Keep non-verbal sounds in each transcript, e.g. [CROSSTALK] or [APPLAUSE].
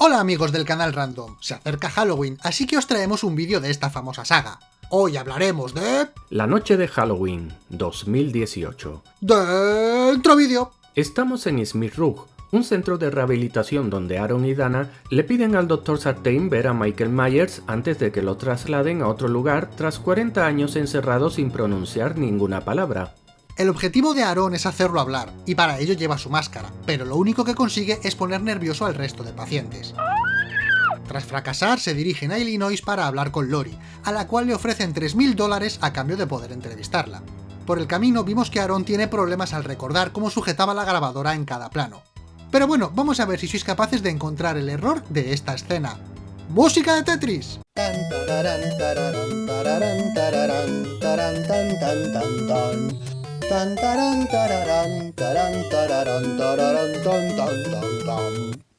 Hola amigos del canal Random, se acerca Halloween, así que os traemos un vídeo de esta famosa saga. Hoy hablaremos de... La noche de Halloween 2018. Dentro vídeo. Estamos en Smith Rug, un centro de rehabilitación donde Aaron y Dana le piden al Dr. Sartain ver a Michael Myers antes de que lo trasladen a otro lugar tras 40 años encerrado sin pronunciar ninguna palabra. El objetivo de Aaron es hacerlo hablar, y para ello lleva su máscara, pero lo único que consigue es poner nervioso al resto de pacientes. Tras fracasar, se dirigen a Illinois para hablar con Lori, a la cual le ofrecen 3.000 dólares a cambio de poder entrevistarla. Por el camino vimos que Aaron tiene problemas al recordar cómo sujetaba la grabadora en cada plano. Pero bueno, vamos a ver si sois capaces de encontrar el error de esta escena. ¡Música de Tetris!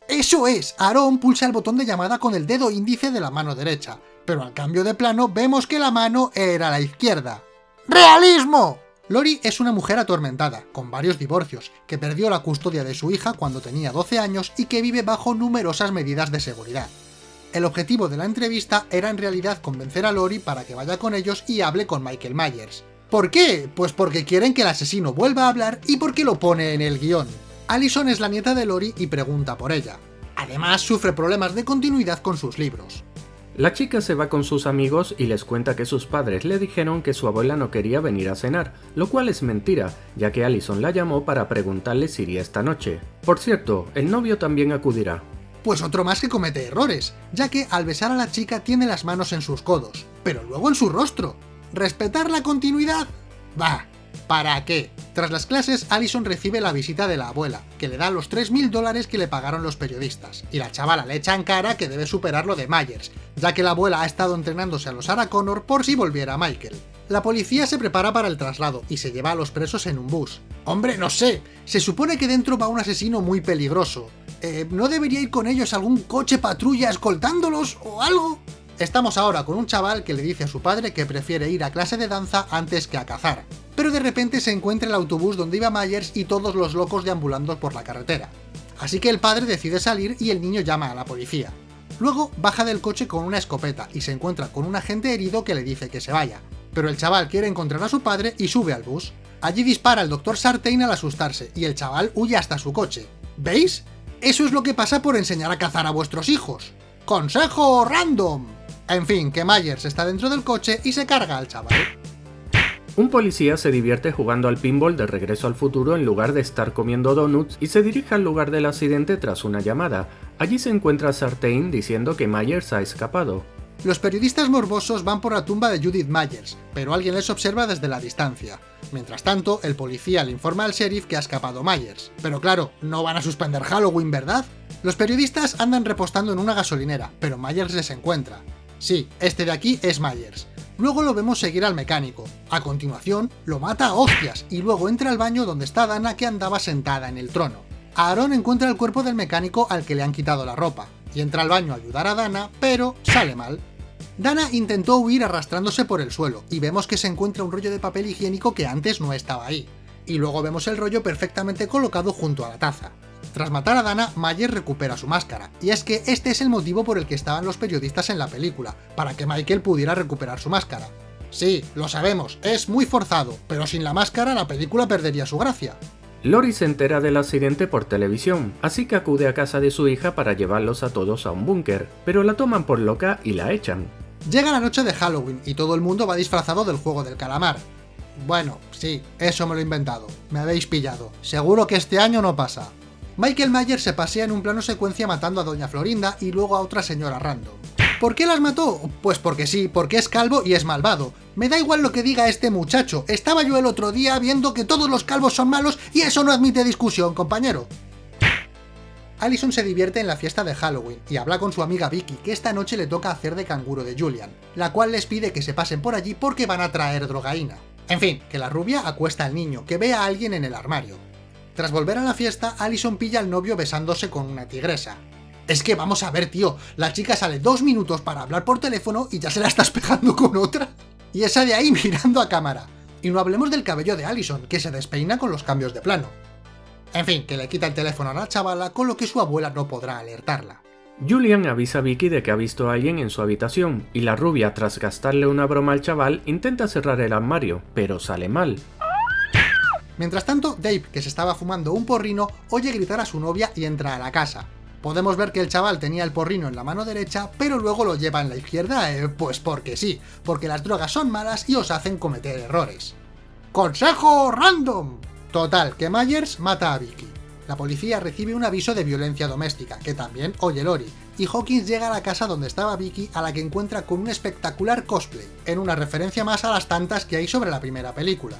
¡Eso es! Aaron pulsa el botón de llamada con el dedo índice de la mano derecha, pero al cambio de plano vemos que la mano era la izquierda. ¡Realismo! Lori es una mujer atormentada, con varios divorcios, que perdió la custodia de su hija cuando tenía 12 años y que vive bajo numerosas medidas de seguridad. El objetivo de la entrevista era en realidad convencer a Lori para que vaya con ellos y hable con Michael Myers, ¿Por qué? Pues porque quieren que el asesino vuelva a hablar y porque lo pone en el guion. Allison es la nieta de Lori y pregunta por ella. Además, sufre problemas de continuidad con sus libros. La chica se va con sus amigos y les cuenta que sus padres le dijeron que su abuela no quería venir a cenar, lo cual es mentira, ya que Allison la llamó para preguntarle si iría esta noche. Por cierto, el novio también acudirá. Pues otro más que comete errores, ya que al besar a la chica tiene las manos en sus codos, pero luego en su rostro, ¿Respetar la continuidad? Bah, ¿para qué? Tras las clases, Allison recibe la visita de la abuela, que le da los 3.000 dólares que le pagaron los periodistas, y la chavala le echa en cara que debe superar lo de Myers, ya que la abuela ha estado entrenándose a los Sarah Connor por si volviera Michael. La policía se prepara para el traslado y se lleva a los presos en un bus. Hombre, no sé, se supone que dentro va un asesino muy peligroso. Eh, ¿No debería ir con ellos algún coche patrulla escoltándolos o algo? Estamos ahora con un chaval que le dice a su padre que prefiere ir a clase de danza antes que a cazar, pero de repente se encuentra el autobús donde iba Myers y todos los locos deambulando por la carretera. Así que el padre decide salir y el niño llama a la policía. Luego baja del coche con una escopeta y se encuentra con un agente herido que le dice que se vaya, pero el chaval quiere encontrar a su padre y sube al bus. Allí dispara el Dr. Sartain al asustarse y el chaval huye hasta su coche. ¿Veis? Eso es lo que pasa por enseñar a cazar a vuestros hijos. ¡Consejo random! En fin, que Myers está dentro del coche y se carga al chaval. Un policía se divierte jugando al pinball de regreso al futuro en lugar de estar comiendo donuts y se dirige al lugar del accidente tras una llamada. Allí se encuentra Sartain diciendo que Myers ha escapado. Los periodistas morbosos van por la tumba de Judith Myers, pero alguien les observa desde la distancia. Mientras tanto, el policía le informa al sheriff que ha escapado Myers. Pero claro, no van a suspender Halloween, ¿verdad? Los periodistas andan repostando en una gasolinera, pero Myers les encuentra. Sí, este de aquí es Myers. Luego lo vemos seguir al mecánico. A continuación, lo mata a hostias y luego entra al baño donde está Dana que andaba sentada en el trono. Aaron encuentra el cuerpo del mecánico al que le han quitado la ropa, y entra al baño a ayudar a Dana, pero sale mal. Dana intentó huir arrastrándose por el suelo, y vemos que se encuentra un rollo de papel higiénico que antes no estaba ahí. Y luego vemos el rollo perfectamente colocado junto a la taza. Tras matar a Dana, Mayer recupera su máscara, y es que este es el motivo por el que estaban los periodistas en la película, para que Michael pudiera recuperar su máscara. Sí, lo sabemos, es muy forzado, pero sin la máscara la película perdería su gracia. Lori se entera del accidente por televisión, así que acude a casa de su hija para llevarlos a todos a un búnker, pero la toman por loca y la echan. Llega la noche de Halloween y todo el mundo va disfrazado del juego del calamar. Bueno, sí, eso me lo he inventado, me habéis pillado, seguro que este año no pasa. Michael Myers se pasea en un plano secuencia matando a Doña Florinda y luego a otra señora random. ¿Por qué las mató? Pues porque sí, porque es calvo y es malvado. Me da igual lo que diga este muchacho, estaba yo el otro día viendo que todos los calvos son malos y eso no admite discusión, compañero. Allison se divierte en la fiesta de Halloween y habla con su amiga Vicky que esta noche le toca hacer de canguro de Julian, la cual les pide que se pasen por allí porque van a traer drogaína. En fin, que la rubia acuesta al niño, que ve a alguien en el armario. Tras volver a la fiesta, Allison pilla al novio besándose con una tigresa. Es que vamos a ver, tío, la chica sale dos minutos para hablar por teléfono y ya se la estás [LAUGHS] pegando con otra. Y esa de ahí mirando a cámara. Y no hablemos del cabello de Allison, que se despeina con los cambios de plano. En fin, que le quita el teléfono a la chavala, con lo que su abuela no podrá alertarla. Julian avisa a Vicky de que ha visto a alguien en su habitación, y la rubia, tras gastarle una broma al chaval, intenta cerrar el armario, pero sale mal. Mientras tanto, Dave, que se estaba fumando un porrino, oye gritar a su novia y entra a la casa. Podemos ver que el chaval tenía el porrino en la mano derecha, pero luego lo lleva en la izquierda, eh, pues porque sí, porque las drogas son malas y os hacen cometer errores. ¡Consejo random! Total, que Myers mata a Vicky. La policía recibe un aviso de violencia doméstica, que también oye Lori, y Hawkins llega a la casa donde estaba Vicky a la que encuentra con un espectacular cosplay, en una referencia más a las tantas que hay sobre la primera película.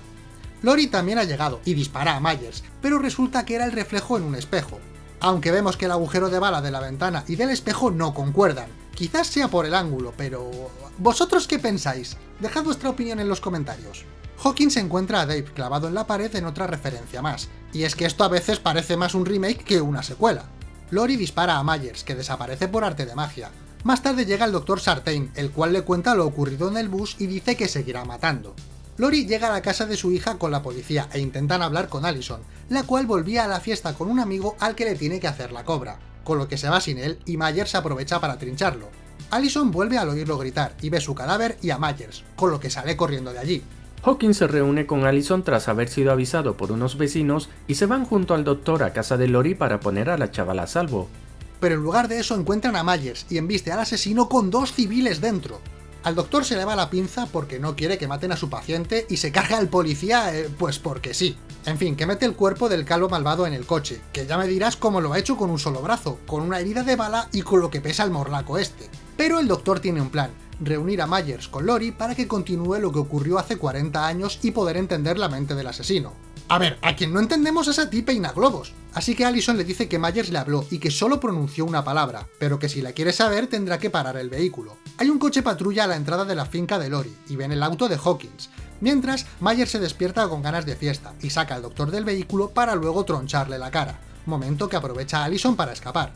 Lori también ha llegado y dispara a Myers, pero resulta que era el reflejo en un espejo. Aunque vemos que el agujero de bala de la ventana y del espejo no concuerdan. Quizás sea por el ángulo, pero... ¿Vosotros qué pensáis? Dejad vuestra opinión en los comentarios. Hawkins encuentra a Dave clavado en la pared en otra referencia más, y es que esto a veces parece más un remake que una secuela. Lori dispara a Myers, que desaparece por arte de magia. Más tarde llega el Dr. Sartain, el cual le cuenta lo ocurrido en el bus y dice que seguirá matando. Lori llega a la casa de su hija con la policía e intentan hablar con Allison, la cual volvía a la fiesta con un amigo al que le tiene que hacer la cobra, con lo que se va sin él y Myers aprovecha para trincharlo. Allison vuelve al oírlo gritar y ve su cadáver y a Myers, con lo que sale corriendo de allí. Hawkins se reúne con Allison tras haber sido avisado por unos vecinos y se van junto al doctor a casa de Lori para poner a la chavala a salvo. Pero en lugar de eso encuentran a Myers y embiste al asesino con dos civiles dentro. Al doctor se le va la pinza porque no quiere que maten a su paciente y se carga al policía, eh, pues porque sí. En fin, que mete el cuerpo del calvo malvado en el coche, que ya me dirás cómo lo ha hecho con un solo brazo, con una herida de bala y con lo que pesa el morlaco este. Pero el doctor tiene un plan, reunir a Myers con Lori para que continúe lo que ocurrió hace 40 años y poder entender la mente del asesino. A ver, a quien no entendemos es a ti peina globos. Así que Allison le dice que Myers le habló y que solo pronunció una palabra, pero que si la quiere saber tendrá que parar el vehículo. Hay un coche patrulla a la entrada de la finca de Lori y ven el auto de Hawkins, mientras Myers se despierta con ganas de fiesta y saca al doctor del vehículo para luego troncharle la cara, momento que aprovecha Allison para escapar.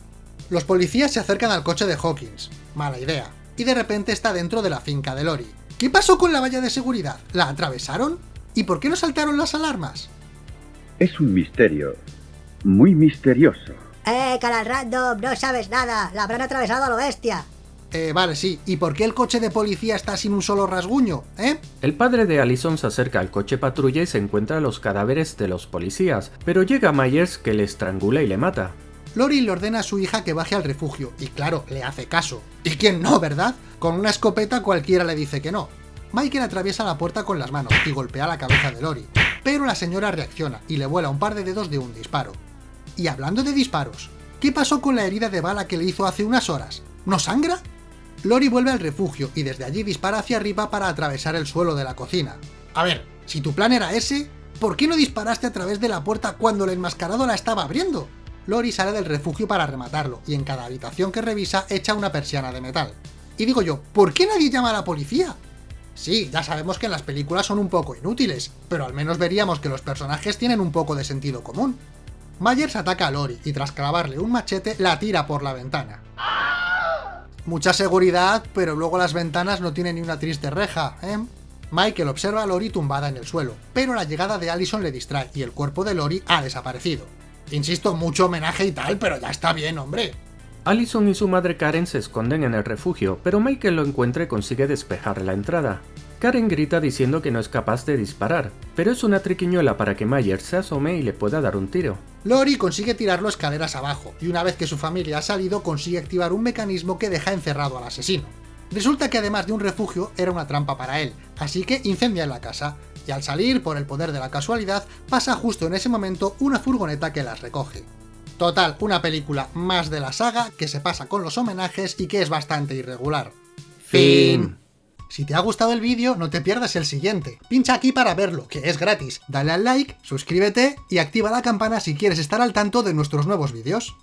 Los policías se acercan al coche de Hawkins, mala idea, y de repente está dentro de la finca de Lori. ¿Qué pasó con la valla de seguridad? ¿La atravesaron? ¿Y por qué no saltaron las alarmas? Es un misterio. Muy misterioso. ¡Eh, canal random! No sabes nada. La habrán atravesado a lo bestia. Eh, vale, sí. ¿Y por qué el coche de policía está sin un solo rasguño, eh? El padre de Allison se acerca al coche patrulla y se encuentra los cadáveres de los policías, pero llega Myers que le estrangula y le mata. Lori le ordena a su hija que baje al refugio, y claro, le hace caso. ¿Y quién no, verdad? Con una escopeta cualquiera le dice que no. Michael atraviesa la puerta con las manos y golpea la cabeza de Lori, pero la señora reacciona y le vuela un par de dedos de un disparo. Y hablando de disparos, ¿qué pasó con la herida de bala que le hizo hace unas horas? ¿No sangra? Lori vuelve al refugio y desde allí dispara hacia arriba para atravesar el suelo de la cocina. A ver, si tu plan era ese, ¿por qué no disparaste a través de la puerta cuando el enmascarado la estaba abriendo? Lori sale del refugio para rematarlo, y en cada habitación que revisa echa una persiana de metal. Y digo yo, ¿por qué nadie llama a la policía? Sí, ya sabemos que en las películas son un poco inútiles, pero al menos veríamos que los personajes tienen un poco de sentido común. Myers ataca a Lori y tras clavarle un machete la tira por la ventana. Mucha seguridad, pero luego las ventanas no tienen ni una triste reja, ¿eh? Michael observa a Lori tumbada en el suelo, pero la llegada de Allison le distrae y el cuerpo de Lori ha desaparecido. Insisto, mucho homenaje y tal, pero ya está bien, hombre. Allison y su madre Karen se esconden en el refugio, pero Michael lo encuentra y consigue despejar la entrada. Karen grita diciendo que no es capaz de disparar, pero es una triquiñuela para que Myers se asome y le pueda dar un tiro. Lori consigue tirarlo escaleras abajo, y una vez que su familia ha salido consigue activar un mecanismo que deja encerrado al asesino. Resulta que además de un refugio, era una trampa para él, así que incendia la casa, y al salir, por el poder de la casualidad, pasa justo en ese momento una furgoneta que las recoge. Total, una película más de la saga que se pasa con los homenajes y que es bastante irregular. Fin. Si te ha gustado el vídeo, no te pierdas el siguiente. Pincha aquí para verlo, que es gratis. Dale al like, suscríbete y activa la campana si quieres estar al tanto de nuestros nuevos vídeos.